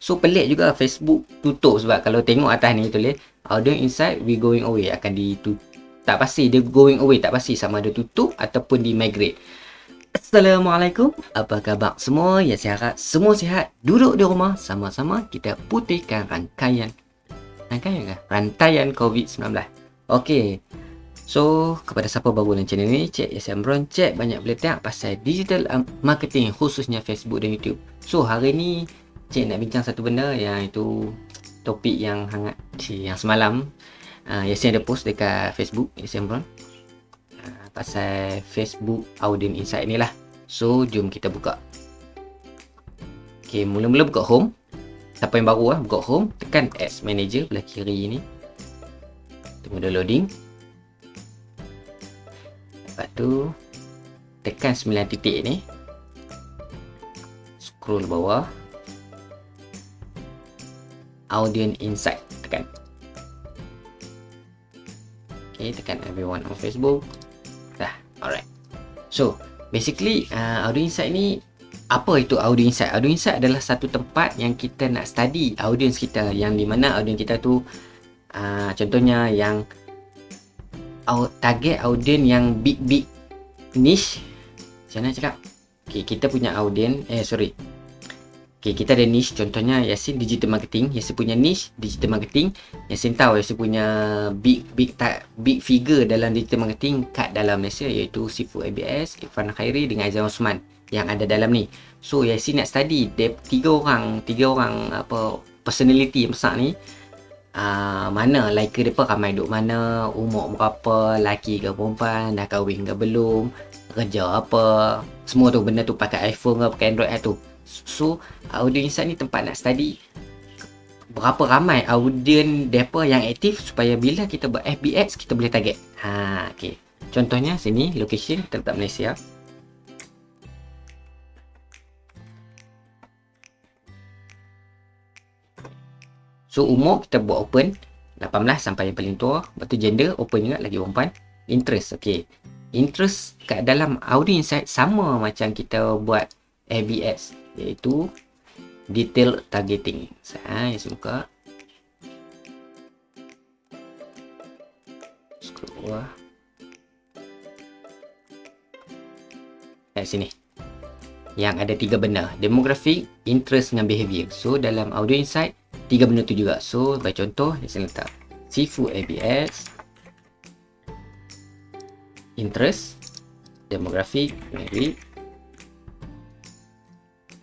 So pelik juga Facebook tutup sebab kalau tengok atas ni tulis audience insight we going away akan ditutup. Tak pasti dia going away tak pasti sama ada tutup ataupun di migrate. Assalamualaikum. Apa khabar semua? Ya saya harap semua sihat. Duduk di rumah sama-sama kita putihkan rangkaian rangkaian ke? Rantaian COVID-19. Okey. So, kepada siapa baru dalam channel ni, Cik Yasin Amron, Cik banyak boleh tengok pasal digital marketing khususnya Facebook dan YouTube. So, hari ni Cik nak bincang satu benda yang itu topik yang hangat Cik, yang semalam uh, Yasin ada post dekat Facebook Yasin Amron uh, pasal Facebook Audience Insight ni lah. So, jom kita buka. Okay, mula-mula buka home. Siapa yang baru lah, buka home, tekan Ads Manager belah kiri ni. Tunggu dia loading. Lepas tu tekan 9 titik ni. Scroll bawah. Audience Insight tekan. Okay, tekan everyone on Facebook. Dah, alright. So, basically uh, Audience Insight ni apa itu Audience Insight? Audience Insight adalah satu tempat yang kita nak study audience kita yang di mana audience kita tu uh, contohnya yang target audience yang big big niche macam mana cakap okay, kita punya audience eh sorry okay, kita ada niche. Contohnya Yasin digital marketing. Yasin punya niche digital marketing. Yasin tahu Yasin punya big big tak big figure dalam digital marketing kat dalam Malaysia iaitu Sifu ABS Irfan Khairi dengan Aizan Osman yang ada dalam ni. So Yasin nak study dia tiga orang tiga orang apa personality yang besar ni. Uh, mana liker depa ramai duk mana umur berapa laki ke perempuan dah kahwin ke belum kerja apa. Semua tu benda tu pakai iPhone ke pakai Android tu so audience ni tempat nak study berapa ramai audience depa yang aktif supaya bila kita buat FBX kita boleh target. Ha okey. Contohnya sini location kita letak Malaysia. So umur kita buat open 18 sampai yang paling tua. Lepas tu gender open juga lagi perempuan. Interest okay Interest kat dalam Audi Insight sama macam kita buat ABS Iaitu Detail targeting. Saya suka Scroll bawah. Kat sini. Yang ada tiga benda. Demographic, interest dengan behavior. So dalam Audio Insight tiga benda tu juga. So bagi contoh saya letak. Seafood ABS interest. Demographic maybe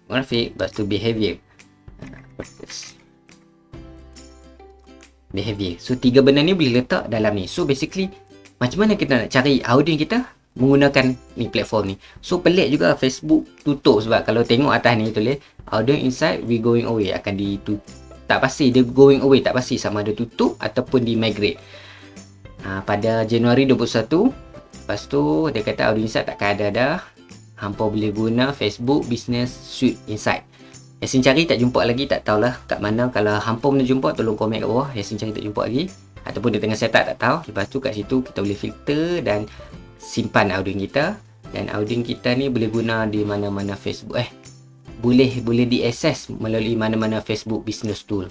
demographic lepas tu behavior. Behavior. So tiga benda ni boleh letak dalam ni. So basically macam mana kita nak cari audience kita menggunakan ni platform ni? So pelik juga Facebook tutup sebab kalau tengok atas ni tulis audience inside we going away. Akan ditutup tak pasti. Dia going away tak pasti. Sama ada tutup ataupun di migrate. Ha, pada Januari 21 lepas tu dia kata audio insight takkan ada dah hampa boleh guna Facebook Business Suite Insight. Yasin cari tak jumpa lagi tak tahulah kat mana. Kalau hampa boleh jumpa tolong komen kat bawah. Yasin cari tak jumpa lagi. Ataupun dia tengah set up tak tahu. Lepas tu kat situ kita boleh filter dan simpan audio kita. Dan audio kita ni boleh guna di mana-mana Facebook. Eh boleh boleh diakses melalui mana-mana Facebook Business Tool.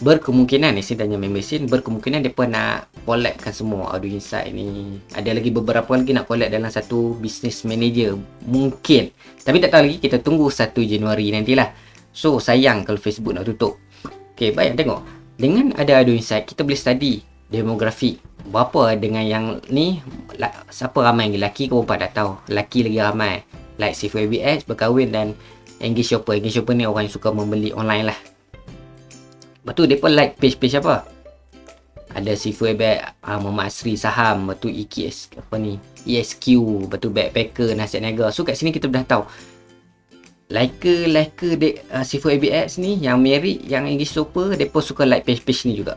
Berkemungkinan ni tanya member sin berkemungkinan depa nak collabkan semua audio insight ni. Ada lagi beberapa lagi nak collab dalam satu business manager mungkin. Tapi tak tahu lagi kita tunggu 1 Januari nantilah. So sayang kalau Facebook nak tutup. Okey, baik tengok. Dengan ada audio insight kita boleh study demografi. Berapa dengan yang ni siapa ramai lelaki ke perempuan dah tahu. Lelaki lagi ramai. Like C4BX berkahwin dan engage shopper engage shopper ni orang yang suka membeli online lah lepas tu mereka like page-page apa? Ada Sifu Ebek uh, Muhammad Asri Saham lepas tu EKS apa ni? ESQ lepas tu Backpacker Nasihat Niaga. So kat sini kita dah tahu. Liker Liker uh, Sifu ABX ni yang married yang engage shopper mereka suka like page-page ni juga.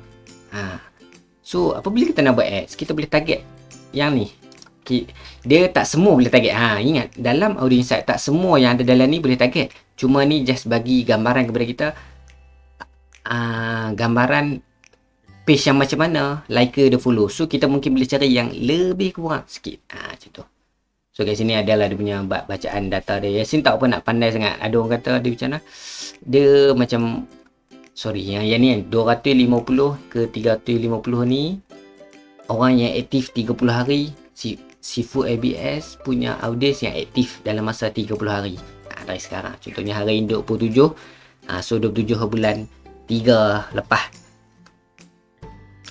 Ha. so apabila kita nak buat ads? Kita boleh target yang ni. Dia tak semua boleh target. Ha, ingat, dalam audio insight tak semua yang ada dalam ni boleh target. Cuma ni just bagi gambaran kepada kita uh, gambaran page yang macam mana liker dia follow. So kita mungkin boleh cari yang lebih kurang sikit. Ha, macam tu. So kat sini adalah dia punya bacaan data dia. Yasin tak apa nak pandai sangat. Ada orang kata dia macam mana? Dia macam sorry yang yang ni 250 ke 350 ni orang yang aktif 30 hari si Sifu ABS punya audience yang aktif dalam masa 30 hari ha, dari sekarang contohnya hari ini 27 ha, so 27 bulan 3 lepas.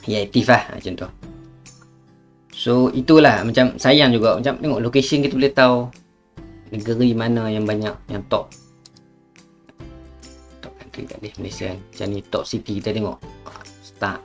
Yang aktif lah macam tu. So itulah macam sayang juga. Macam tengok location kita boleh tahu negeri mana yang banyak yang top. Top country boleh Malaysia. Kan macam ni top city kita tengok. Start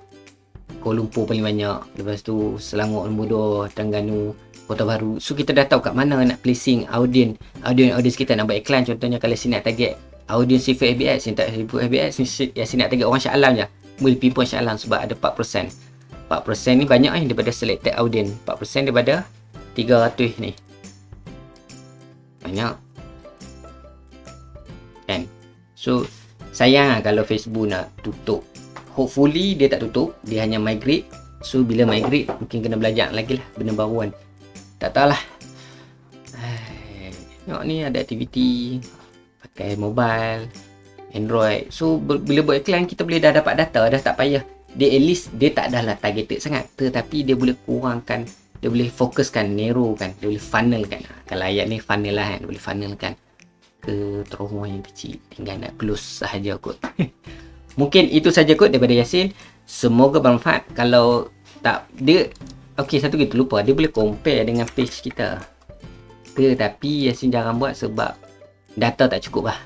Kuala Lumpur paling banyak. Lepas tu Selangor nombor 2 Terengganu Kota Baru. So kita dah tahu kat mana nak placing audience audience audience kita. Nak buat iklan contohnya kalau sini nak target audience CV ABS yang tak CV ABS yang sini nak target orang Shah Alam je. Boleh pinpoint Shah Alam sebab ada 4% 4% ni banyak eh daripada selected audience. 4% daripada 300 ni. Banyak. Kan? So sayang lah kalau Facebook nak tutup. Hopefully dia tak tutup. Dia hanya migrate. So bila migrate mungkin kena belajar lagi lah. Benda baru kan tak tahulah. Tengok ni ada aktiviti pakai mobile android. So bila buat iklan kita boleh dah dapat data dah tak payah. Dia at least dia tak dah lah targeted sangat. Tetapi dia boleh kurangkan dia boleh fokuskan narrow kan dia boleh funnel kan kalau ayat ni funnel lah kan boleh funnel kan ke trauma yang kecil. Tinggal nak close sahaja kot. Mungkin itu saja kot daripada Yasin. Semoga bermanfaat. Kalau tak dia Okey, satu kita lupa. Dia boleh compare dengan page kita. Ke, tapi Yasin jarang buat sebab data tak cukup lah.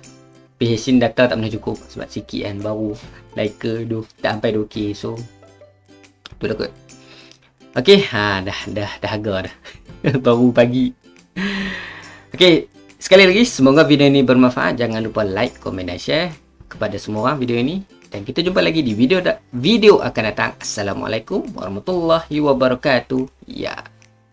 Yasin data tak pernah cukup sebab sikit kan. Baru dua, tak sampai 2K. So, tu dah kot. Okey, ha, dah, dah, dah agak dah. Baru pagi. Okey, sekali lagi semoga video ini bermanfaat. Jangan lupa like, komen dan share kepada semua orang video ini dan kita jumpa lagi di video video akan datang. Assalamualaikum warahmatullahi wabarakatuh. Ya.